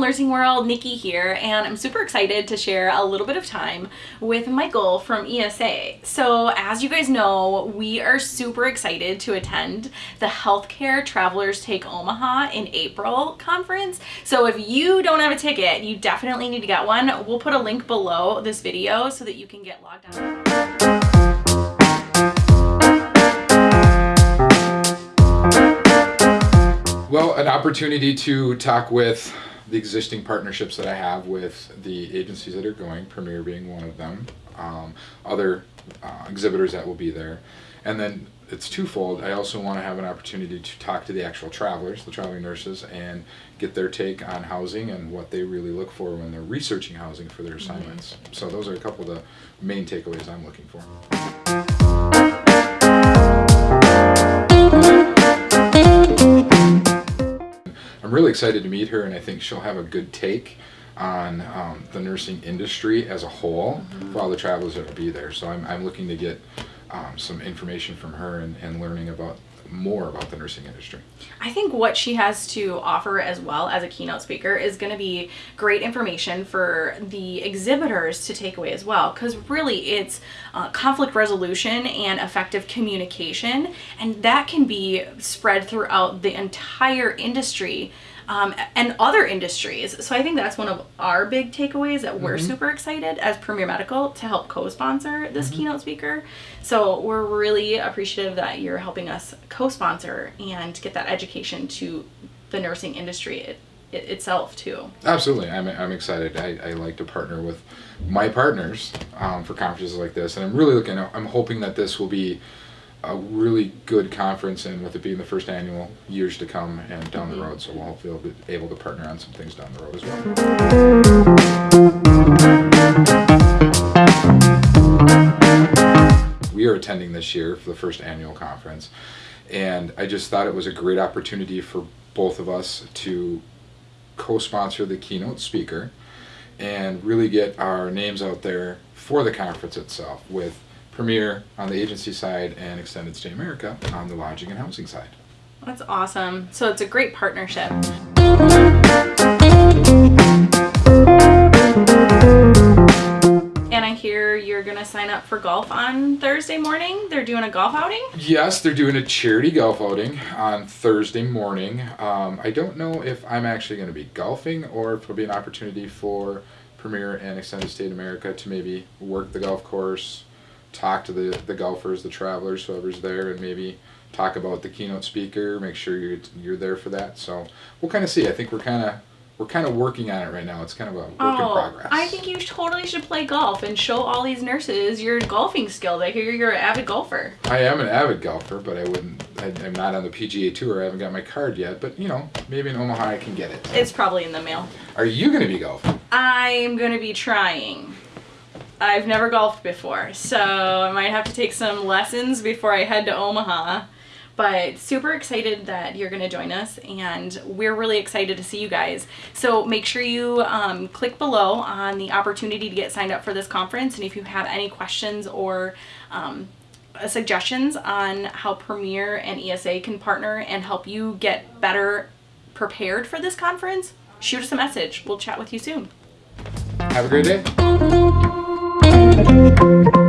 Nursing World, Nikki here, and I'm super excited to share a little bit of time with Michael from ESA. So as you guys know, we are super excited to attend the Healthcare Travelers Take Omaha in April conference. So if you don't have a ticket, you definitely need to get one. We'll put a link below this video so that you can get logged on. Opportunity to talk with the existing partnerships that I have with the agencies that are going, Premier being one of them, um, other uh, exhibitors that will be there. And then it's twofold. I also want to have an opportunity to talk to the actual travelers, the traveling nurses, and get their take on housing and what they really look for when they're researching housing for their assignments. So those are a couple of the main takeaways I'm looking for. Really excited to meet her, and I think she'll have a good take on um, the nursing industry as a whole for all the travelers that will be there. So I'm, I'm looking to get um, some information from her and, and learning about more about the nursing industry. I think what she has to offer as well as a keynote speaker is going to be great information for the exhibitors to take away as well because really it's uh, conflict resolution and effective communication and that can be spread throughout the entire industry um, and other industries. So I think that's one of our big takeaways that we're super excited as Premier Medical to help co-sponsor this keynote speaker. So we're really appreciative that you're helping us co-sponsor and get that education to the nursing industry it, it, itself too. Absolutely, I'm, I'm excited. I, I like to partner with my partners um, for conferences like this, and I'm really looking. I'm hoping that this will be a really good conference, and with it being the first annual, years to come and down the mm-hmm. road. So we'll hopefully be able to partner on some things down the road as well. We are attending this year for the first annual conference, and I just thought it was a great opportunity for both of us to co-sponsor the keynote speaker and really get our names out there for the conference itself with Premier on the agency side and Extended Stay America on the lodging and housing side. That's awesome. So it's a great partnership. And I hear you're gonna sign up for golf on Thursday morning. They're doing a golf outing. Yes, they're doing a charity golf outing on Thursday morning. Um, I don't know if I'm actually going to be golfing or if it'll be an opportunity for Premier and Extended Stay America to maybe work the golf course, talk to the, the golfers, the travelers, whoever's there, and maybe talk about the keynote speaker. Make sure you're you're there for that. So we'll kind of see. I think we're kind of we're kind of working on it right now. It's kind of a work in oh, progress. Oh, I think you totally should play golf and show all these nurses your golfing skills. I hear you're an avid golfer. I am an avid golfer, but I wouldn't. I'm not on the PGA Tour. I haven't got my card yet. But you know, maybe in Omaha I can get it. It's probably in the mail. Are you going to be golfing? I'm gonna be trying. I've never golfed before, so I might have to take some lessons before I head to Omaha. But super excited that you're going to join us, and we're really excited to see you guys. So make sure you um, click below on the opportunity to get signed up for this conference, and if you have any questions or um, suggestions on how Premier and ESA can partner and help you get better prepared for this conference, shoot us a message. We'll chat with you soon. Have a great day. Thank you.